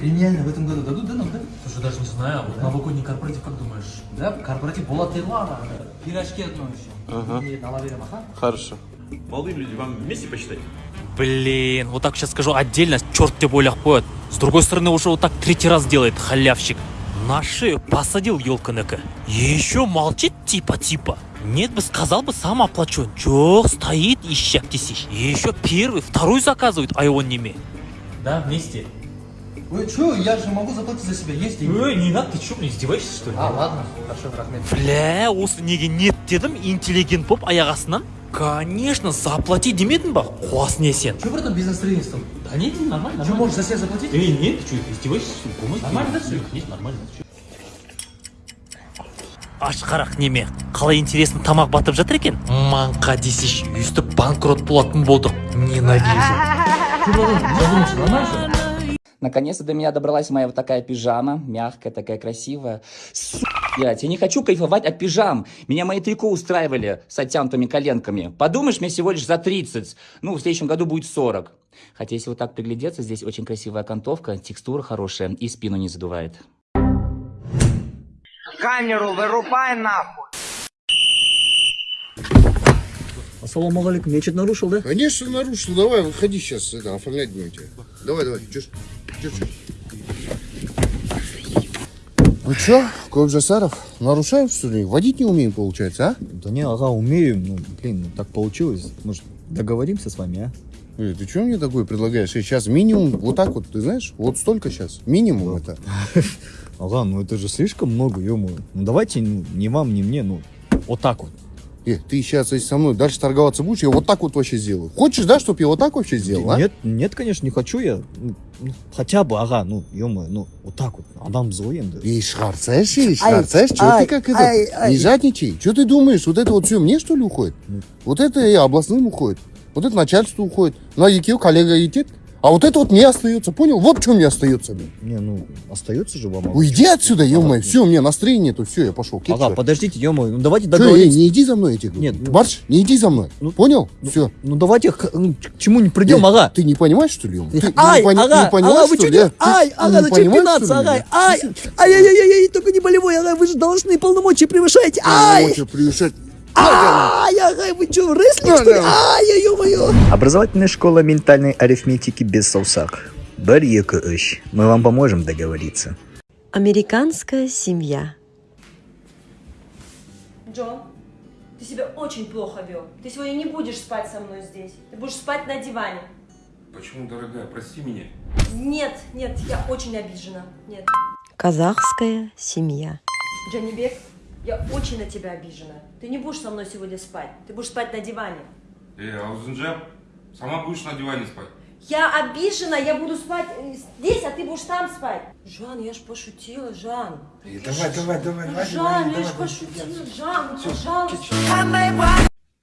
премиальные в этом году дадут, да, нам, да? Слушай, даже не знаю, вот новогодний корпоратив, как думаешь? Да, корпоратив болады ладно. Пирожки одно еще. Ага. Нет, ала берем, ага. Хорошо. Молодые люди, вам вместе посчитать? Блин, вот так сейчас скажу отдельно, черт тебе ойлап қояды. С другой стороны, уже вот так третий раз делает халявщик. На шею посадил елканыка. Еще молчит типа-типа. Нет бы сказал бы, сам оплачу. Жоқ, стоит ищак тесищ. Еще первый, второй заказывает, а его неме. Да, вместе. Ой, что, я же могу заплатить за себя, есть деньги. Ой, не надо, ты что, мне издеваешься, что ли? А, ладно, хорошо, рахмет. Бля, осы неге нет дедім интеллигент болып аяқ астынан конечно заплати демедің ба қуас не сен Че, братан, без настроения стал? да нет нормально Че, можешь за себя заплатить? Эй, нет, ты что, издеваешься, что ли? Нормально, да, всё? Нет, нормально. ашқарақ неме қалай интересно тамақ батып жатыр екен маңқа десейші өйстіп банкрот болатын болдық ненавижу Наконец-то до меня добралась моя вот такая пижама, мягкая, такая красивая. Су, блядь, я не хочу кайфовать от пижам. Меня мои трико устраивали с оттянутыми коленками. Подумаешь, мне всего лишь за 30. Ну, в следующем году будет 40. Хотя, если вот так приглядеться, здесь очень красивая окантовка, текстура хорошая и спину не задувает. Камеру вырубай нахуй. Ассалаумағалейкум, я что-то нарушил, да? Конечно, нарушил. Давай, выходи сейчас, это, оформлять будем тебя. Давай, давай, чё? Ну чё, Кобжасаров, нарушаем, что ли? Водить не умеем, получается, а? Да не, ага, умею, ну, блин, ну так получилось. Может, договоримся с вами, а? Эй, ты что мне такое предлагаешь? Сейчас минимум, вот так вот, ты знаешь, вот столько сейчас, минимум это. Ага, ну это же слишком много, ё Ну давайте, ну, ни вам, ни мне, ну, вот так вот. Э, ты сейчас, если со мной дальше торговаться будешь, я вот так вот вообще сделаю. Хочешь, да, чтобы я вот так вообще сделал, а? Нет, нет, конечно, не хочу я. Ну, ну, хотя бы, ага, ну, ё ну, вот так вот. Адам злой, да. И шхарцаешь, и Ай, шхарцаешь, что ты как это? Не жадничай. Что ты думаешь, вот это вот все мне что ли уходит? Ну. Вот это и областным уходит. Вот это начальству уходит. На ЕКИ коллега едет. А вот это вот мне остается, понял? Вот что мне остается, блин. Не, ну, остается же вам. Уйди отсюда, ё-моё. Все, у меня настроения нету, все, я пошел. Ага, подождите, ё ну давайте Че, эй, договоримся. не иди за мной, говорю. Нет, ну- Марш, не иди за мной. Ну- Понял? все. Ну давайте к, ну, к чему не придем, ага. Ты не понимаешь, что ли? Ты Ай, не, ага, не понимаешь, ага, вы что ли? Ай, ага, зачем пинаться, ага, ай, ай, ай, ай, ай, только не болевой, ага, вы же должны полномочия превышаете, ай, Полномочия превышать. Ай, ага, вы что, рестлинг, что ли, ай, ё-моё. Образовательная школа ментальной арифметики без саусак. Бір, екі, үш. Мы вам поможем договориться. Американская семья. Джон, ты себя очень плохо вел. Ты сегодня не будешь спать со мной здесь. Ты будешь спать на диване. Почему, дорогая, прости меня. Нет, нет, я очень обижена. Нет. Казахская семья. Джонни Бек, я очень на тебя обижена. Ты не будешь со мной сегодня спать. Ты будешь спать на диване. Эй, Аузенджа, сама будешь на диване спать. Я обижена, я буду спать э, здесь, а ты будешь там спать. Жан, я ж пошутила, Жан. Давай, давай, давай, Ну, Жан, я ж пошутила, Жан, ну, пожалуйста.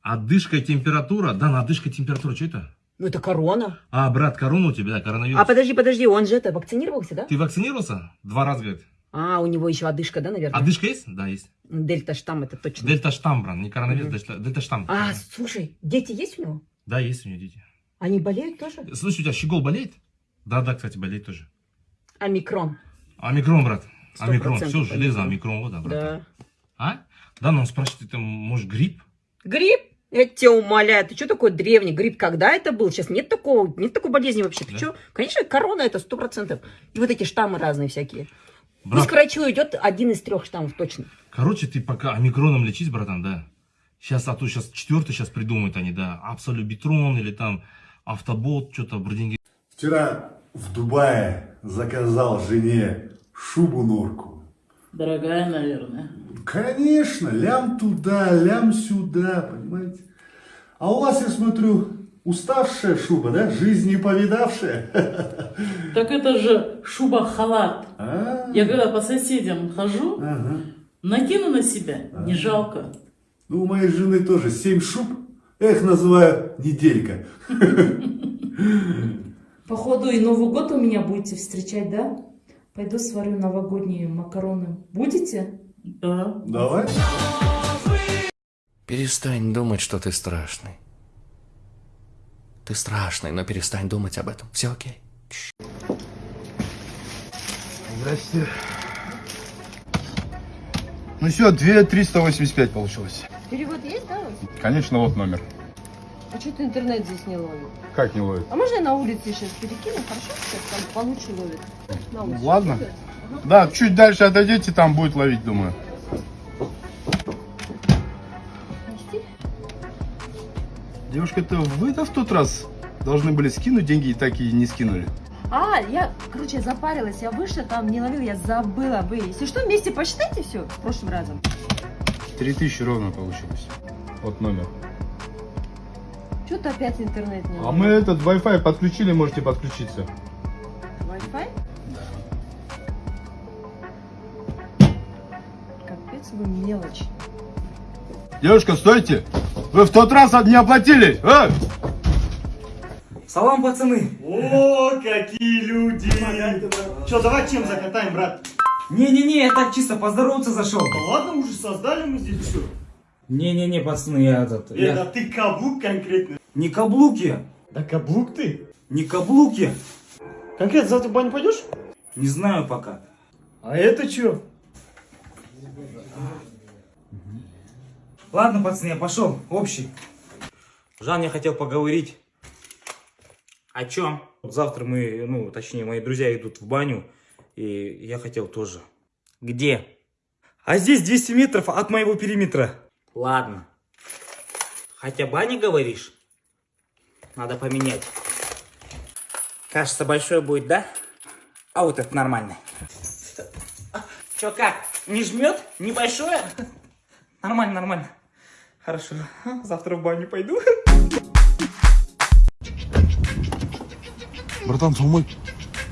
Одышка и температура? Да, на одышка и температура, что это? Ну это корона. А, брат, корона у тебя, да, коронавирус. А подожди, подожди, он же это вакцинировался, да? Ты вакцинировался? Два раза, говорит. А, у него еще одышка, да, наверное? Одышка есть? Да, есть. Дельта штамм это точно. Дельта штамм, брат, не коронавирус, дельта, дельта штамм. А, слушай, дети есть у него? Да, есть у меня дети. Они болеют тоже? Слушай, у тебя щегол болеет? Да, да, кстати, болеет тоже. Омикрон. Омикрон, брат. Омикрон, все, железо, омикрон, вот, да, брат. Да. А? Да, но он спрашивает, это может грипп? Грипп? Я тебя умоляю, ты что такой древний? Грипп когда это был? Сейчас нет такого, нет такой болезни вообще. Ты Да. что? Конечно, корона это сто процентов. И вот эти штаммы разные всякие. Брат, Пусть к врачу идет один из трех штаммов точно. короче, ты пока омикроном лечись, братан, да. Сейчас, а то сейчас четвертый сейчас придумают они, да. Абсолюбитрон или там автобот, что-то вроде Вчера в Дубае заказал жене шубу-нурку. Дорогая, наверное. Конечно, лям туда, лям сюда, понимаете? А у вас, я смотрю, уставшая шуба, да? Жизнь не повидавшая. Так это же шуба-халат. А? Я когда по соседям хожу, Ага. накину на себя, не жалко. Ну, у моей жены тоже семь шуб. Я их называю неделька. Походу и Новый год у меня будете встречать, да? Пойду сварю новогодние макароны. Будете? Да. Давай. Перестань думать, что ты страшный. Ты страшный, но перестань думать об этом. Все окей. Здрасте. Ну все, 2 385 получилось. Перевод есть, да? Конечно, вот номер. А что ты интернет здесь не ловит? Как не ловит? А можно я на улице сейчас перекину? Хорошо, сейчас там получше ловит. На улице. Ладно. Ага. Да, чуть дальше отойдете, там будет ловить, думаю. Девушка, это вы-то в тот раз должны были скинуть деньги и так и не скинули. А, я, короче, запарилась, я вышла, там не ловила, я забыла вы. Если что, вместе посчитайте все прошлым разом. 3000 ровно получилось. Вот номер. Что ты опять интернет не А мы этот Wi-Fi подключили, можете подключиться. Wi-Fi? Капец вы мелочь. Девушка, стойте! Вы в тот раз не оплатили! А? Салам, пацаны. О, какие люди! Че, давай чем закатаем, брат? Не-не-не, я так чисто поздороваться зашел. Да ладно, уже создали мы здесь все. Не-не-не, пацаны, я этот... Э, я- да ты каблук конкретно. Не каблуки. Да каблук ты? Не каблуки. Конкретно завтра в баню пойдешь? Не знаю пока. А это что? Ладно, пацаны, я пошел. Общий. Жан, я хотел поговорить. О чем? Завтра мы, ну, точнее, мои друзья идут в баню. И я хотел тоже. Где? А здесь 200 метров от моего периметра. Ладно. Хотя баня говоришь? Надо поменять. Кажется, большой будет, да? А вот это нормально. Чё, как? Не жмет? Небольшое? Нормально, нормально. Хорошо. Завтра в баню пойду. братан салмай.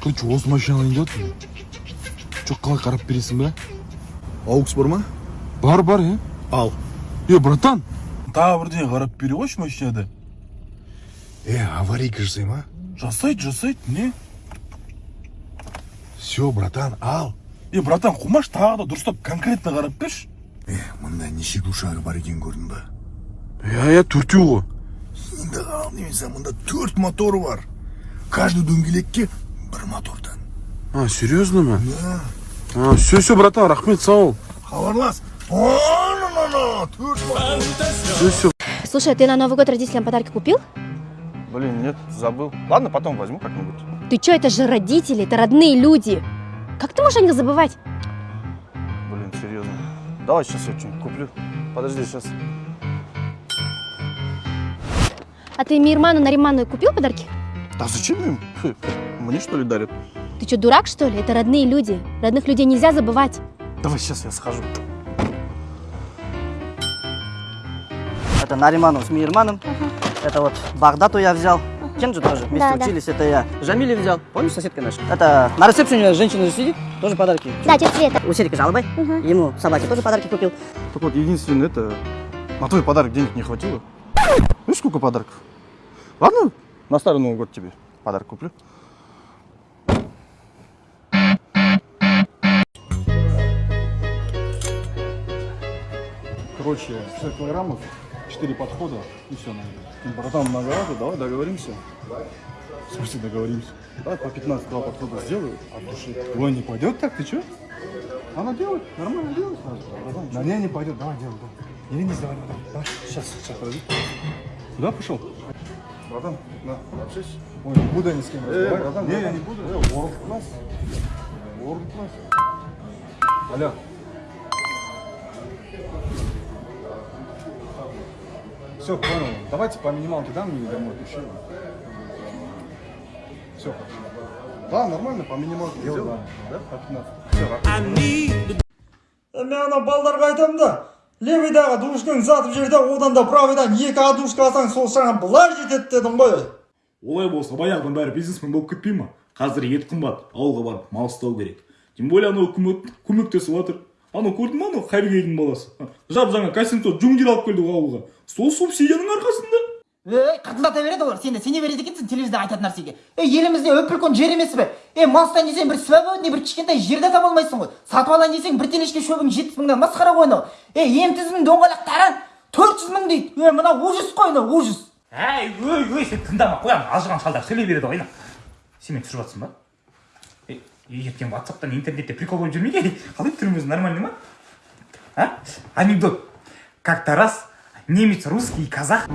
Короче осы машинадан келіп жатырмын жоқ қалай қарап бересің ба aux бар ма бар бар иә ал. Е братан! Тағы бірдеңе қарап бере қойшы машинада Э, аварийка жасай ма? жасайды жасайды не? Все, братан, ал. е братан қумаш тағы да дұрыстап конкретно қарап берші. Э, мында неше душағы бар екенін көрдің ба? иә иә төртеу ғой Енді ал немесе мында төрт моторы бар. Каждый дөңгелекке бір мотордан. а серьезно ма Да. а все все братан рахмет сау бол Хабарлас. О-на-на-на, төрт мотор. все все Слушай, а ты на Новый год родителям подарки купил? Блин, нет, забыл. Ладно, потом возьму как-нибудь. Ты чё, это же родители, это родные люди. Как ты можешь о них забывать? Блин, серьезно. Давай сейчас я что-нибудь куплю. Подожди, сейчас. А ты Мирману Нариману купил подарки? Да зачем им? Мне что ли дарят? Ты что, дурак, что ли? Это родные люди. Родных людей нельзя забывать. Давай сейчас я схожу. Это Нариманов с Мирманом. Это вот Багдату я взял. Кенджи тоже. Вместе Да, да. учились. Это я Жамили взял. Помнишь, соседка наша? Это на ресепшене женщина сидит. Тоже подарки. Да, тетя Света. У Серика Жалобой. Ему собаке тоже подарки купил. Так вот, единственное, это... На твой подарок денег не хватило. Видишь, сколько подарков? Ладно, на Старый Новый год тебе подарок куплю. Короче, 60 килограммов, 4 подхода и все, наверное. Братан, многовато, давай договоримся. В смысле договоримся? Давай по 15 два подхода сделаю от души. Ой, не пойдет так, ты что? Она делает, нормально делает сразу. Братан, Да не, не пойдет, давай делай, давай. Не ленись, давай, давай, давай. Сейчас, сейчас, подожди. Куда пошел? Братан, на, общайся. Ой, не буду я ни с кем разговаривать. братан, не, я не буду. Э, World class. World class. Алло. Все, понял. Давайте по минималке дам мне домой пиши. Все. Да, нормально, по минималке сделаем. Да, по 15. Все, мен ана балдарға айтамын да левыйдағы душкаң сатып жібер да одан да правыйдан екі а душка алсаң сол саған былай жетеді дедім ғой олай болса баяғыдан бәрі бизнесмен болып кетпей ма қазір ет қымбат ауылға барып мал ұстау керек тем более анау үкімет көмектесіп жатыр анау көрдің ба анау хайргейдің баласы? Жап жаңа костюм жуңдер алып келді ғой ауылға. Сол субсидияның арқасында. Ей қырылдата береді олар сен де сене береді екенсің телевизордан айтатын нәрсеге. Ей елімізде өп үлкен жер емес пе? Ей мал ұстайын десең бір свободный бір кішкентай жерде таба алмайсың ғой. Сатып алайын десең бір телешке шөбің жетпіс мыңнан масқара ғой анау ей ем тізімнің доңғалақтары төрт жүз мың дейді. Е мына ужас қой мына ужас. Әй өй өй сен тыңдама қоямын алжыған шалдар сөйлей береді ғой сен мені түсіріп жатрсың ба? Ертең ватсаптан интернетте прикол болып жүрмейді қалай түрің өзі нормальный ма а анекдот как то раз немец русский казах